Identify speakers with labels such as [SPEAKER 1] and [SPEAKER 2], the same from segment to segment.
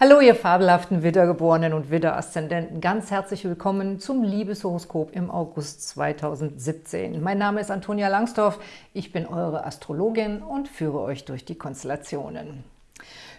[SPEAKER 1] Hallo, ihr fabelhaften Widdergeborenen und Widder-Aszendenten. Ganz herzlich willkommen zum Liebeshoroskop im August 2017. Mein Name ist Antonia Langsdorf, ich bin eure Astrologin und führe euch durch die Konstellationen.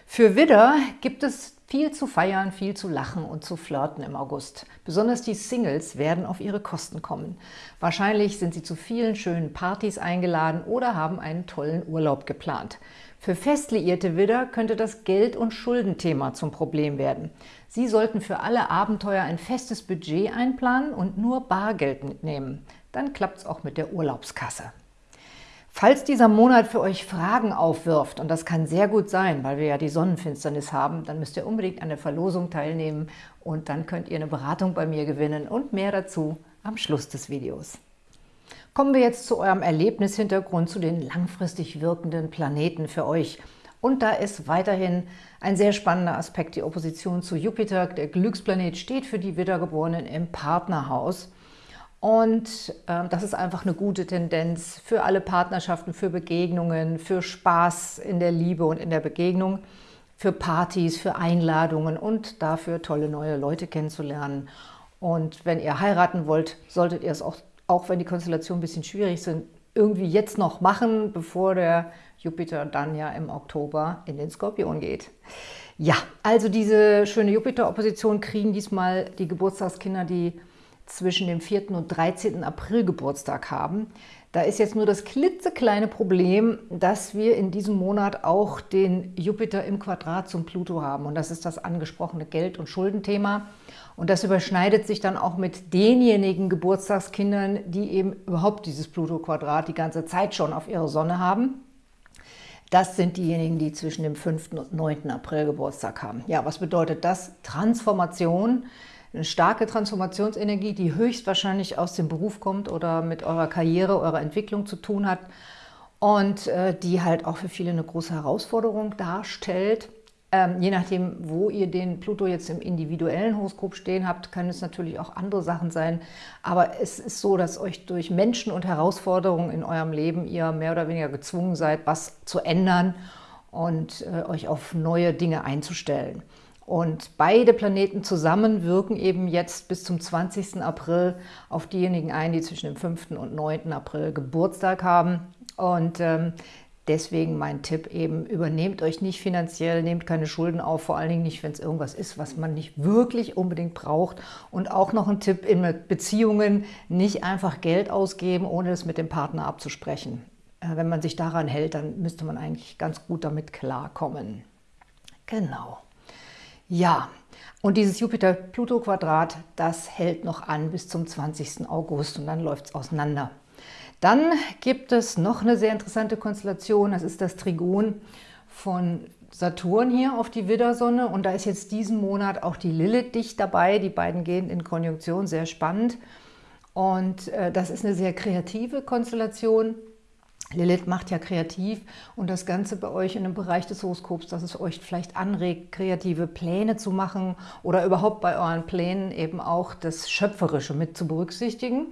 [SPEAKER 1] Für Widder gibt es viel zu feiern, viel zu lachen und zu flirten im August. Besonders die Singles werden auf ihre Kosten kommen. Wahrscheinlich sind sie zu vielen schönen Partys eingeladen oder haben einen tollen Urlaub geplant. Für fest liierte Widder könnte das Geld- und Schuldenthema zum Problem werden. Sie sollten für alle Abenteuer ein festes Budget einplanen und nur Bargeld mitnehmen. Dann klappt es auch mit der Urlaubskasse. Falls dieser Monat für euch Fragen aufwirft, und das kann sehr gut sein, weil wir ja die Sonnenfinsternis haben, dann müsst ihr unbedingt an der Verlosung teilnehmen und dann könnt ihr eine Beratung bei mir gewinnen und mehr dazu am Schluss des Videos. Kommen wir jetzt zu eurem Erlebnishintergrund, zu den langfristig wirkenden Planeten für euch. Und da ist weiterhin ein sehr spannender Aspekt, die Opposition zu Jupiter. Der Glücksplanet steht für die Wiedergeborenen im Partnerhaus. Und äh, das ist einfach eine gute Tendenz für alle Partnerschaften, für Begegnungen, für Spaß in der Liebe und in der Begegnung, für Partys, für Einladungen und dafür tolle neue Leute kennenzulernen. Und wenn ihr heiraten wollt, solltet ihr es auch auch wenn die Konstellationen ein bisschen schwierig sind, irgendwie jetzt noch machen, bevor der Jupiter dann ja im Oktober in den Skorpion geht. Ja, also diese schöne Jupiter-Opposition kriegen diesmal die Geburtstagskinder, die zwischen dem 4. und 13. April Geburtstag haben. Da ist jetzt nur das klitzekleine Problem, dass wir in diesem Monat auch den Jupiter im Quadrat zum Pluto haben. Und das ist das angesprochene Geld- und Schuldenthema. Und das überschneidet sich dann auch mit denjenigen Geburtstagskindern, die eben überhaupt dieses Pluto-Quadrat die ganze Zeit schon auf ihre Sonne haben. Das sind diejenigen, die zwischen dem 5. und 9. April Geburtstag haben. Ja, was bedeutet das? Transformation, eine starke Transformationsenergie, die höchstwahrscheinlich aus dem Beruf kommt oder mit eurer Karriere, eurer Entwicklung zu tun hat und äh, die halt auch für viele eine große Herausforderung darstellt. Ähm, je nachdem, wo ihr den Pluto jetzt im individuellen Horoskop stehen habt, können es natürlich auch andere Sachen sein. Aber es ist so, dass euch durch Menschen und Herausforderungen in eurem Leben ihr mehr oder weniger gezwungen seid, was zu ändern und äh, euch auf neue Dinge einzustellen. Und beide Planeten zusammen wirken eben jetzt bis zum 20. April auf diejenigen ein, die zwischen dem 5. und 9. April Geburtstag haben. Und ähm, Deswegen mein Tipp eben, übernehmt euch nicht finanziell, nehmt keine Schulden auf, vor allen Dingen nicht, wenn es irgendwas ist, was man nicht wirklich unbedingt braucht. Und auch noch ein Tipp in Beziehungen, nicht einfach Geld ausgeben, ohne es mit dem Partner abzusprechen. Äh, wenn man sich daran hält, dann müsste man eigentlich ganz gut damit klarkommen. Genau. Ja, und dieses Jupiter-Pluto-Quadrat, das hält noch an bis zum 20. August und dann läuft es auseinander. Dann gibt es noch eine sehr interessante Konstellation, das ist das Trigon von Saturn hier auf die Widdersonne und da ist jetzt diesen Monat auch die Lilith dicht dabei, die beiden gehen in Konjunktion, sehr spannend und äh, das ist eine sehr kreative Konstellation. Lilith macht ja kreativ und das Ganze bei euch in einem Bereich des Horoskops, dass es euch vielleicht anregt, kreative Pläne zu machen oder überhaupt bei euren Plänen eben auch das Schöpferische mit zu berücksichtigen.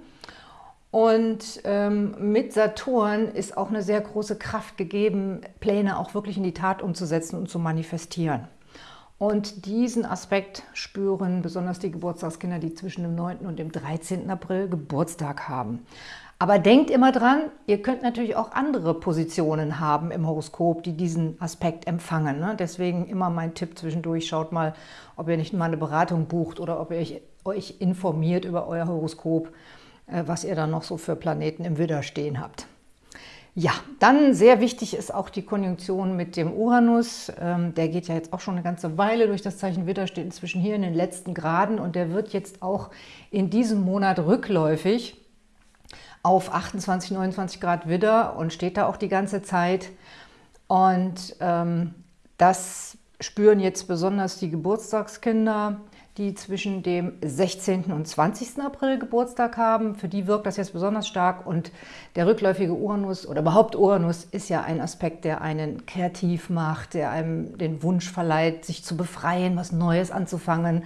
[SPEAKER 1] Und ähm, mit Saturn ist auch eine sehr große Kraft gegeben, Pläne auch wirklich in die Tat umzusetzen und zu manifestieren. Und diesen Aspekt spüren besonders die Geburtstagskinder, die zwischen dem 9. und dem 13. April Geburtstag haben. Aber denkt immer dran, ihr könnt natürlich auch andere Positionen haben im Horoskop, die diesen Aspekt empfangen. Ne? Deswegen immer mein Tipp zwischendurch, schaut mal, ob ihr nicht mal eine Beratung bucht oder ob ihr euch, euch informiert über euer Horoskop äh, was ihr dann noch so für Planeten im Widder stehen habt. Ja, dann sehr wichtig ist auch die Konjunktion mit dem Uranus. Ähm, der geht ja jetzt auch schon eine ganze Weile durch das Zeichen Widder, steht inzwischen hier in den letzten Graden und der wird jetzt auch in diesem Monat rückläufig auf 28, 29 Grad Widder und steht da auch die ganze Zeit. Und ähm, das spüren jetzt besonders die Geburtstagskinder, die zwischen dem 16. und 20. April Geburtstag haben. Für die wirkt das jetzt besonders stark und der rückläufige Uranus oder überhaupt Uranus ist ja ein Aspekt, der einen kreativ macht, der einem den Wunsch verleiht, sich zu befreien, was Neues anzufangen,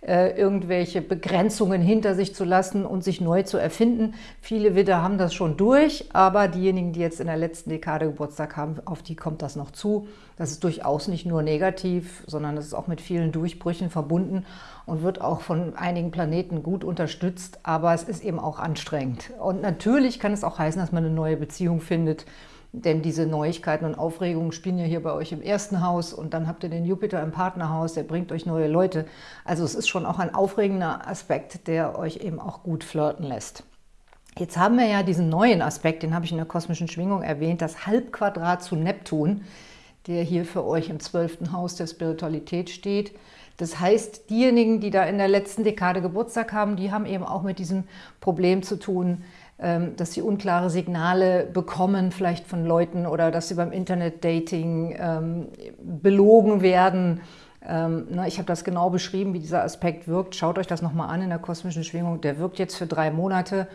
[SPEAKER 1] äh, irgendwelche Begrenzungen hinter sich zu lassen und sich neu zu erfinden. Viele Widder haben das schon durch, aber diejenigen, die jetzt in der letzten Dekade Geburtstag haben, auf die kommt das noch zu. Das ist durchaus nicht nur negativ, sondern es ist auch mit vielen Durchbrüchen verbunden und wird auch von einigen Planeten gut unterstützt, aber es ist eben auch anstrengend. Und natürlich kann es auch heißen, dass man eine neue Beziehung findet, denn diese Neuigkeiten und Aufregungen spielen ja hier bei euch im ersten Haus und dann habt ihr den Jupiter im Partnerhaus, der bringt euch neue Leute. Also es ist schon auch ein aufregender Aspekt, der euch eben auch gut flirten lässt. Jetzt haben wir ja diesen neuen Aspekt, den habe ich in der kosmischen Schwingung erwähnt, das Halbquadrat zu Neptun, der hier für euch im zwölften Haus der Spiritualität steht. Das heißt, diejenigen, die da in der letzten Dekade Geburtstag haben, die haben eben auch mit diesem Problem zu tun, dass sie unklare Signale bekommen, vielleicht von Leuten oder dass sie beim Internet-Dating ähm, belogen werden. Ähm, ne, ich habe das genau beschrieben, wie dieser Aspekt wirkt. Schaut euch das nochmal an in der kosmischen Schwingung. Der wirkt jetzt für drei Monate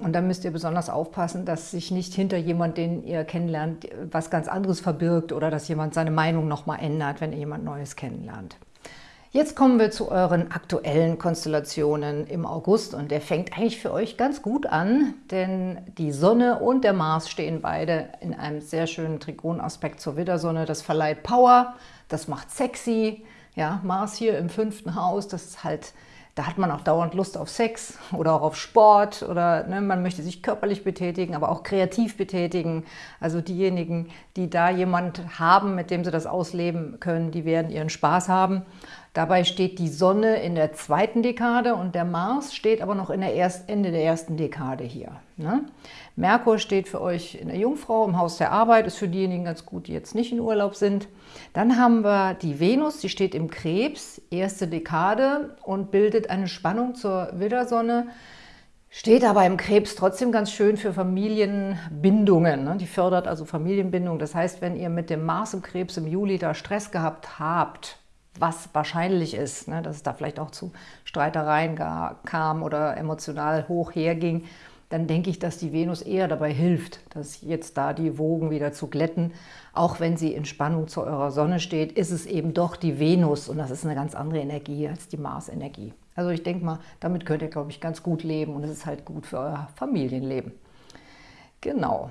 [SPEAKER 1] und dann müsst ihr besonders aufpassen, dass sich nicht hinter jemand, den ihr kennenlernt, was ganz anderes verbirgt oder dass jemand seine Meinung nochmal ändert, wenn ihr jemand Neues kennenlernt. Jetzt kommen wir zu euren aktuellen Konstellationen im August und der fängt eigentlich für euch ganz gut an, denn die Sonne und der Mars stehen beide in einem sehr schönen Trigonaspekt zur Widdersonne. Das verleiht Power, das macht sexy. Ja, Mars hier im fünften Haus, das ist halt da hat man auch dauernd Lust auf Sex oder auch auf Sport oder ne, man möchte sich körperlich betätigen, aber auch kreativ betätigen. Also diejenigen, die da jemand haben, mit dem sie das ausleben können, die werden ihren Spaß haben. Dabei steht die Sonne in der zweiten Dekade und der Mars steht aber noch in der erst, Ende der ersten Dekade hier. Ne? Merkur steht für euch in der Jungfrau im Haus der Arbeit, ist für diejenigen ganz gut, die jetzt nicht in Urlaub sind. Dann haben wir die Venus, die steht im Krebs, erste Dekade und bildet eine Spannung zur Widdersonne. Steht aber im Krebs trotzdem ganz schön für Familienbindungen. Ne? Die fördert also Familienbindung. Das heißt, wenn ihr mit dem Mars im Krebs im Juli da Stress gehabt habt, was wahrscheinlich ist, ne, dass es da vielleicht auch zu Streitereien kam oder emotional hoch herging, dann denke ich, dass die Venus eher dabei hilft, dass jetzt da die Wogen wieder zu glätten. Auch wenn sie in Spannung zu eurer Sonne steht, ist es eben doch die Venus und das ist eine ganz andere Energie als die Mars-Energie. Also ich denke mal, damit könnt ihr, glaube ich, ganz gut leben und es ist halt gut für euer Familienleben. Genau.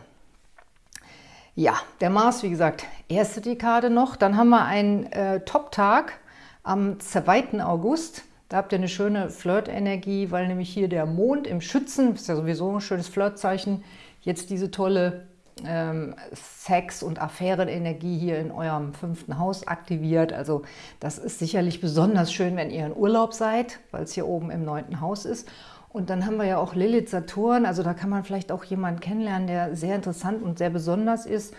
[SPEAKER 1] Ja, der Mars, wie gesagt, erste Dekade noch. Dann haben wir einen äh, Top-Tag am 2. August. Da habt ihr eine schöne Flirt-Energie, weil nämlich hier der Mond im Schützen, ist ja sowieso ein schönes Flirtzeichen, jetzt diese tolle ähm, Sex- und Affärenenergie hier in eurem fünften Haus aktiviert. Also das ist sicherlich besonders schön, wenn ihr in Urlaub seid, weil es hier oben im neunten Haus ist. Und dann haben wir ja auch Lilith Saturn, also da kann man vielleicht auch jemanden kennenlernen, der sehr interessant und sehr besonders ist.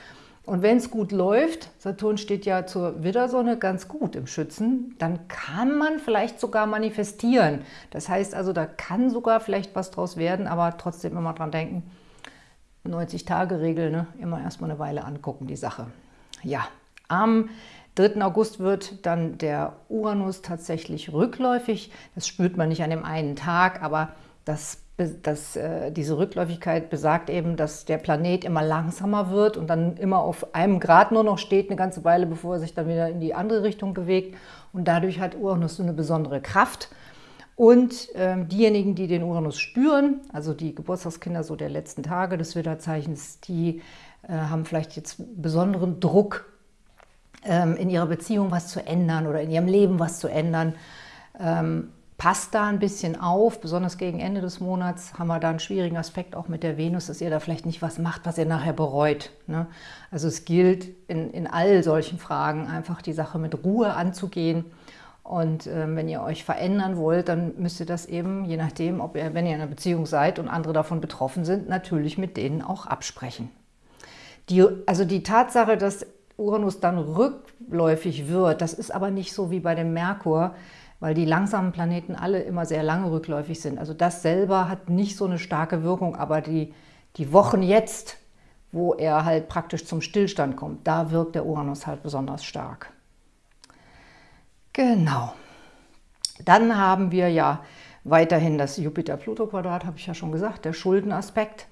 [SPEAKER 1] Und wenn es gut läuft, Saturn steht ja zur Widdersonne ganz gut im Schützen, dann kann man vielleicht sogar manifestieren. Das heißt also, da kann sogar vielleicht was draus werden, aber trotzdem immer dran denken, 90-Tage-Regel, ne? immer erstmal eine Weile angucken, die Sache. Ja, am 3. August wird dann der Uranus tatsächlich rückläufig. Das spürt man nicht an dem einen Tag, aber das, das, äh, diese Rückläufigkeit besagt eben, dass der Planet immer langsamer wird und dann immer auf einem Grad nur noch steht, eine ganze Weile, bevor er sich dann wieder in die andere Richtung bewegt. Und dadurch hat Uranus so eine besondere Kraft. Und ähm, diejenigen, die den Uranus spüren, also die Geburtstagskinder so der letzten Tage des Widderzeichens, die äh, haben vielleicht jetzt besonderen Druck, ähm, in ihrer Beziehung was zu ändern oder in ihrem Leben was zu ändern. Ähm, Passt da ein bisschen auf, besonders gegen Ende des Monats haben wir da einen schwierigen Aspekt auch mit der Venus, dass ihr da vielleicht nicht was macht, was ihr nachher bereut. Ne? Also es gilt in, in all solchen Fragen einfach die Sache mit Ruhe anzugehen. Und äh, wenn ihr euch verändern wollt, dann müsst ihr das eben, je nachdem, ob ihr, wenn ihr in einer Beziehung seid und andere davon betroffen sind, natürlich mit denen auch absprechen. Die, also die Tatsache, dass Uranus dann rückläufig wird, das ist aber nicht so wie bei dem Merkur, weil die langsamen Planeten alle immer sehr lange rückläufig sind. Also das selber hat nicht so eine starke Wirkung, aber die, die Wochen jetzt, wo er halt praktisch zum Stillstand kommt, da wirkt der Uranus halt besonders stark. Genau. Dann haben wir ja weiterhin das Jupiter-Pluto-Quadrat, habe ich ja schon gesagt, der Schuldenaspekt.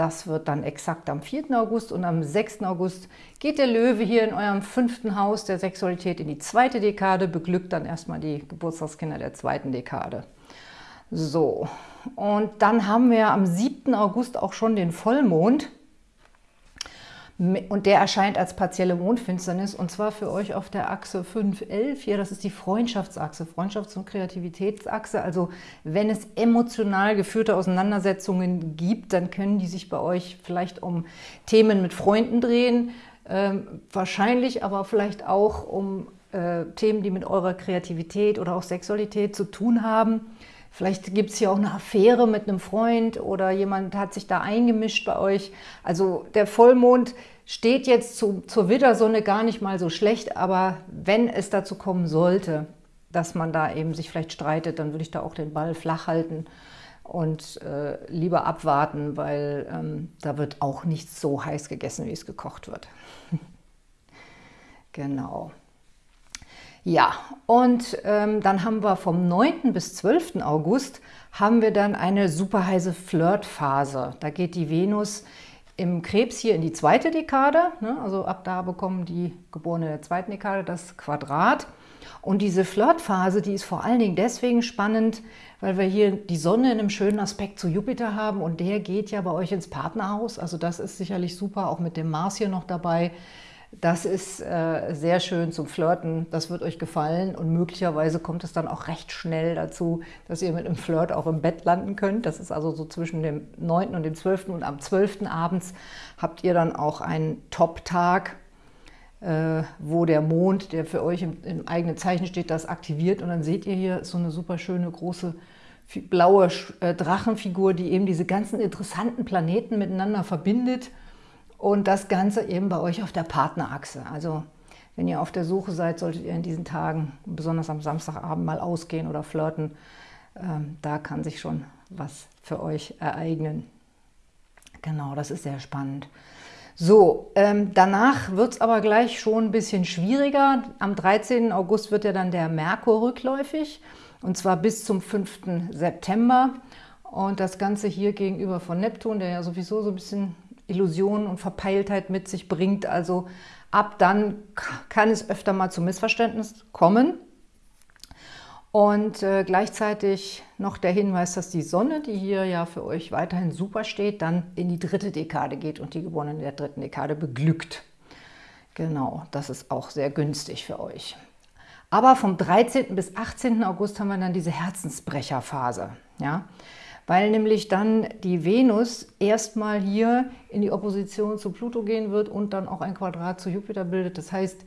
[SPEAKER 1] Das wird dann exakt am 4. August und am 6. August geht der Löwe hier in eurem fünften Haus der Sexualität in die zweite Dekade, beglückt dann erstmal die Geburtstagskinder der zweiten Dekade. So, und dann haben wir am 7. August auch schon den Vollmond. Und der erscheint als partielle Mondfinsternis und zwar für euch auf der Achse 511 hier. Das ist die Freundschaftsachse, Freundschafts- und Kreativitätsachse. Also wenn es emotional geführte Auseinandersetzungen gibt, dann können die sich bei euch vielleicht um Themen mit Freunden drehen. Ähm, wahrscheinlich aber vielleicht auch um äh, Themen, die mit eurer Kreativität oder auch Sexualität zu tun haben. Vielleicht gibt es hier auch eine Affäre mit einem Freund oder jemand hat sich da eingemischt bei euch. Also der Vollmond steht jetzt zu, zur Widdersonne gar nicht mal so schlecht, aber wenn es dazu kommen sollte, dass man da eben sich vielleicht streitet, dann würde ich da auch den Ball flach halten und äh, lieber abwarten, weil ähm, da wird auch nicht so heiß gegessen, wie es gekocht wird. genau. Ja, und ähm, dann haben wir vom 9. bis 12. August haben wir dann eine super heiße Flirtphase. Da geht die Venus im Krebs hier in die zweite Dekade, ne? also ab da bekommen die Geborenen der zweiten Dekade das Quadrat. Und diese Flirtphase, die ist vor allen Dingen deswegen spannend, weil wir hier die Sonne in einem schönen Aspekt zu Jupiter haben und der geht ja bei euch ins Partnerhaus. Also das ist sicherlich super, auch mit dem Mars hier noch dabei. Das ist äh, sehr schön zum Flirten, das wird euch gefallen und möglicherweise kommt es dann auch recht schnell dazu, dass ihr mit einem Flirt auch im Bett landen könnt. Das ist also so zwischen dem 9. und dem 12. und am 12. abends habt ihr dann auch einen Top-Tag, äh, wo der Mond, der für euch im, im, eigenen Zeichen steht, das aktiviert und dann seht ihr hier so eine super schöne große blaue äh, Drachenfigur, die eben diese ganzen interessanten Planeten miteinander verbindet und das Ganze eben bei euch auf der Partnerachse. Also wenn ihr auf der Suche seid, solltet ihr in diesen Tagen, besonders am Samstagabend, mal ausgehen oder flirten. Ähm, da kann sich schon was für euch ereignen. Genau, das ist sehr spannend. So, ähm, danach wird es aber gleich schon ein bisschen schwieriger. Am 13. August wird ja dann der Merkur rückläufig und zwar bis zum 5. September. Und das Ganze hier gegenüber von Neptun, der ja sowieso so ein bisschen Illusionen und Verpeiltheit mit sich bringt. Also ab dann kann es öfter mal zu Missverständnissen kommen. Und äh, gleichzeitig noch der Hinweis, dass die Sonne, die hier ja für euch weiterhin super steht, dann in die dritte Dekade geht und die Geborenen der dritten Dekade beglückt. Genau, das ist auch sehr günstig für euch. Aber vom 13. bis 18. August haben wir dann diese Herzensbrecherphase. Ja? Weil nämlich dann die Venus erstmal hier in die Opposition zu Pluto gehen wird und dann auch ein Quadrat zu Jupiter bildet. Das heißt,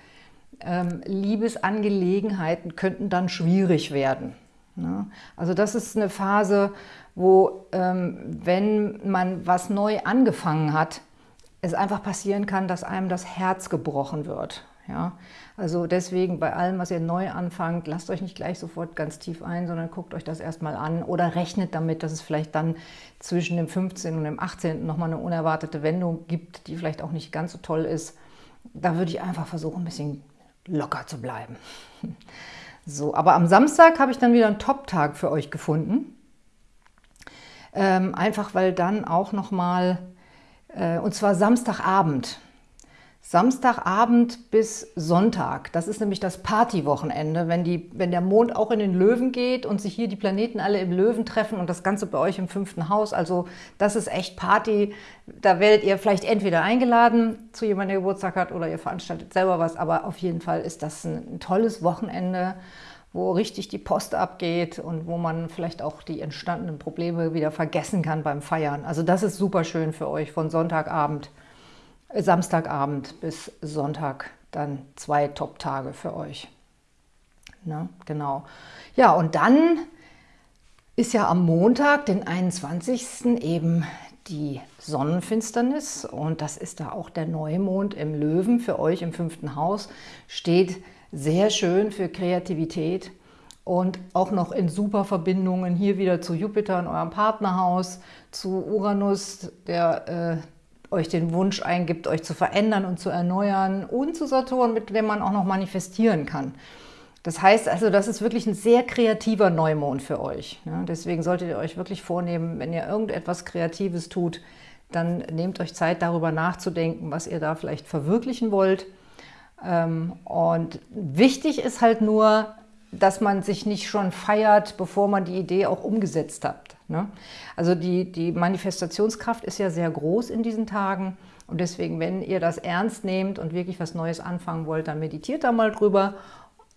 [SPEAKER 1] ähm, Liebesangelegenheiten könnten dann schwierig werden. Ne? Also das ist eine Phase, wo, ähm, wenn man was neu angefangen hat, es einfach passieren kann, dass einem das Herz gebrochen wird. Ja? Also deswegen bei allem, was ihr neu anfangt, lasst euch nicht gleich sofort ganz tief ein, sondern guckt euch das erstmal an oder rechnet damit, dass es vielleicht dann zwischen dem 15. und dem 18. nochmal eine unerwartete Wendung gibt, die vielleicht auch nicht ganz so toll ist. Da würde ich einfach versuchen, ein bisschen locker zu bleiben. So, aber am Samstag habe ich dann wieder einen Top-Tag für euch gefunden. Ähm, einfach weil dann auch nochmal, äh, und zwar Samstagabend, Samstagabend bis Sonntag. Das ist nämlich das Partywochenende, wenn, wenn der Mond auch in den Löwen geht und sich hier die Planeten alle im Löwen treffen und das Ganze bei euch im fünften Haus. Also das ist echt Party. Da werdet ihr vielleicht entweder eingeladen zu jemandem, der Geburtstag hat oder ihr veranstaltet selber was. Aber auf jeden Fall ist das ein, ein tolles Wochenende, wo richtig die Post abgeht und wo man vielleicht auch die entstandenen Probleme wieder vergessen kann beim Feiern. Also das ist super schön für euch von Sonntagabend Samstagabend bis Sonntag dann zwei Top-Tage für euch. Ne? Genau. Ja, und dann ist ja am Montag, den 21. eben die Sonnenfinsternis und das ist da auch der Neumond im Löwen für euch im fünften Haus, steht sehr schön für Kreativität und auch noch in super Verbindungen hier wieder zu Jupiter in eurem Partnerhaus, zu Uranus, der äh, euch den Wunsch eingibt, euch zu verändern und zu erneuern und zu Saturn, mit dem man auch noch manifestieren kann. Das heißt also, das ist wirklich ein sehr kreativer Neumond für euch. Deswegen solltet ihr euch wirklich vornehmen, wenn ihr irgendetwas Kreatives tut, dann nehmt euch Zeit, darüber nachzudenken, was ihr da vielleicht verwirklichen wollt. Ähm, und wichtig ist halt nur, dass man sich nicht schon feiert, bevor man die Idee auch umgesetzt hat. Ne? Also die, die Manifestationskraft ist ja sehr groß in diesen Tagen Und deswegen, wenn ihr das ernst nehmt und wirklich was Neues anfangen wollt, dann meditiert da mal drüber.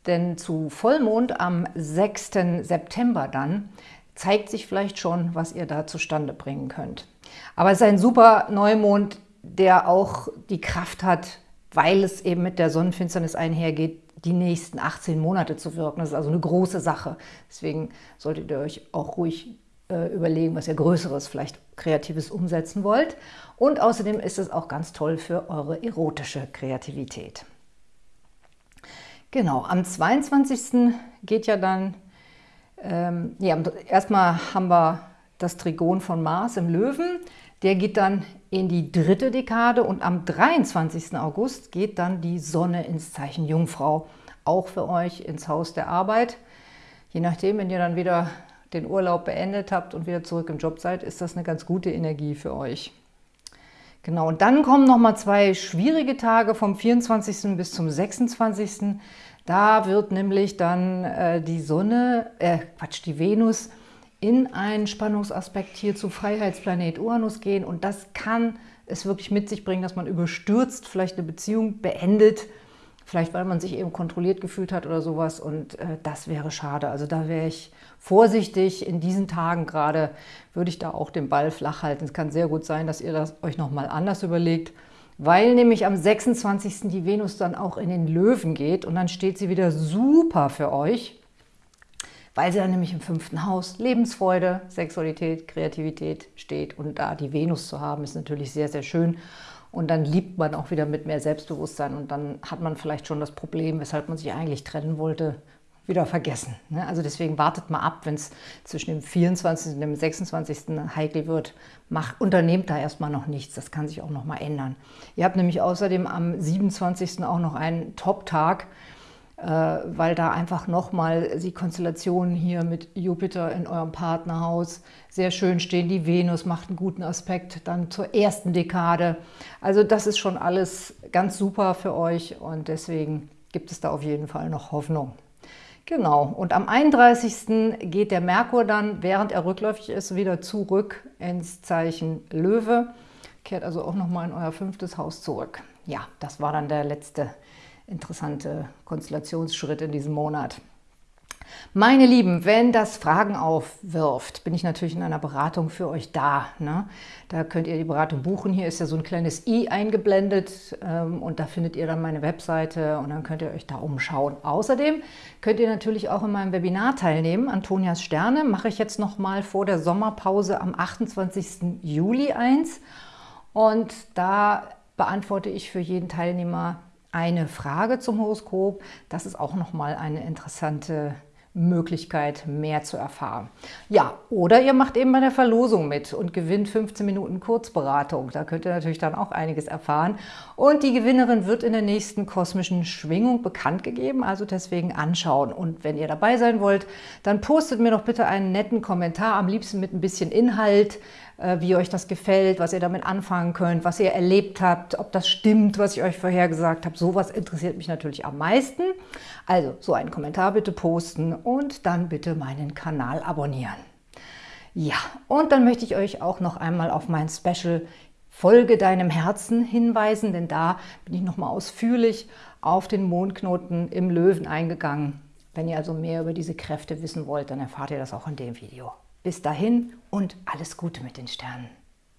[SPEAKER 1] Denn zu Vollmond am 6. September dann zeigt sich vielleicht schon, was ihr da zustande bringen könnt. Aber es ist ein super Neumond, der auch die Kraft hat, weil es eben mit der Sonnenfinsternis einhergeht, die nächsten 18 Monate zu wirken. Das ist also eine große Sache. Deswegen solltet ihr euch auch ruhig äh, überlegen, was ihr Größeres, vielleicht Kreatives umsetzen wollt. Und außerdem ist es auch ganz toll für eure erotische Kreativität. Genau, am 22. geht ja dann, ähm, ja, erstmal haben wir das Trigon von Mars im Löwen. Der geht dann in die dritte Dekade und am 23. August geht dann die Sonne ins Zeichen Jungfrau. Auch für euch ins Haus der Arbeit. Je nachdem, wenn ihr dann wieder den Urlaub beendet habt und wieder zurück im Job seid, ist das eine ganz gute Energie für euch. Genau, und dann kommen noch mal zwei schwierige Tage vom 24. bis zum 26. Da wird nämlich dann äh, die Sonne, äh, Quatsch, die Venus in einen Spannungsaspekt hier zu Freiheitsplanet Uranus gehen und das kann es wirklich mit sich bringen, dass man überstürzt vielleicht eine Beziehung beendet, vielleicht weil man sich eben kontrolliert gefühlt hat oder sowas und äh, das wäre schade. Also da wäre ich vorsichtig. In diesen Tagen gerade würde ich da auch den Ball flach halten. Es kann sehr gut sein, dass ihr das euch nochmal anders überlegt, weil nämlich am 26. die Venus dann auch in den Löwen geht und dann steht sie wieder super für euch weil sie dann nämlich im fünften Haus Lebensfreude, Sexualität, Kreativität steht. Und da die Venus zu haben, ist natürlich sehr, sehr schön. Und dann liebt man auch wieder mit mehr Selbstbewusstsein und dann hat man vielleicht schon das Problem, weshalb man sich eigentlich trennen wollte, wieder vergessen. Ne? Also deswegen wartet mal ab, wenn es zwischen dem 24. und dem 26. heikel wird. Macht, unternehmt da erstmal noch nichts, das kann sich auch noch mal ändern. Ihr habt nämlich außerdem am 27. auch noch einen Top-Tag, weil da einfach nochmal die Konstellationen hier mit Jupiter in eurem Partnerhaus sehr schön stehen. Die Venus macht einen guten Aspekt dann zur ersten Dekade. Also das ist schon alles ganz super für euch und deswegen gibt es da auf jeden Fall noch Hoffnung. Genau, und am 31. geht der Merkur dann, während er rückläufig ist, wieder zurück ins Zeichen Löwe. Kehrt also auch nochmal in euer fünftes Haus zurück. Ja, das war dann der letzte interessante Konstellationsschritt in diesem Monat. Meine Lieben, wenn das Fragen aufwirft, bin ich natürlich in einer Beratung für euch da. Ne? Da könnt ihr die Beratung buchen. Hier ist ja so ein kleines i eingeblendet ähm, und da findet ihr dann meine Webseite und dann könnt ihr euch da umschauen. Außerdem könnt ihr natürlich auch in meinem Webinar teilnehmen. Antonias Sterne mache ich jetzt noch mal vor der Sommerpause am 28. Juli eins und da beantworte ich für jeden Teilnehmer eine Frage zum Horoskop. Das ist auch nochmal eine interessante Möglichkeit, mehr zu erfahren. Ja, oder ihr macht eben bei der Verlosung mit und gewinnt 15 Minuten Kurzberatung. Da könnt ihr natürlich dann auch einiges erfahren. Und die Gewinnerin wird in der nächsten kosmischen Schwingung bekannt gegeben, also deswegen anschauen. Und wenn ihr dabei sein wollt, dann postet mir doch bitte einen netten Kommentar, am liebsten mit ein bisschen Inhalt, äh, wie euch das gefällt, was ihr damit anfangen könnt, was ihr erlebt habt, ob das stimmt, was ich euch vorhergesagt habe. Sowas interessiert mich natürlich am meisten. Also so einen Kommentar bitte posten und dann bitte meinen Kanal abonnieren. Ja, und dann möchte ich euch auch noch einmal auf mein Special Folge deinem Herzen hinweisen, denn da bin ich nochmal ausführlich auf den Mondknoten im Löwen eingegangen. Wenn ihr also mehr über diese Kräfte wissen wollt, dann erfahrt ihr das auch in dem Video. Bis dahin und alles Gute mit den Sternen.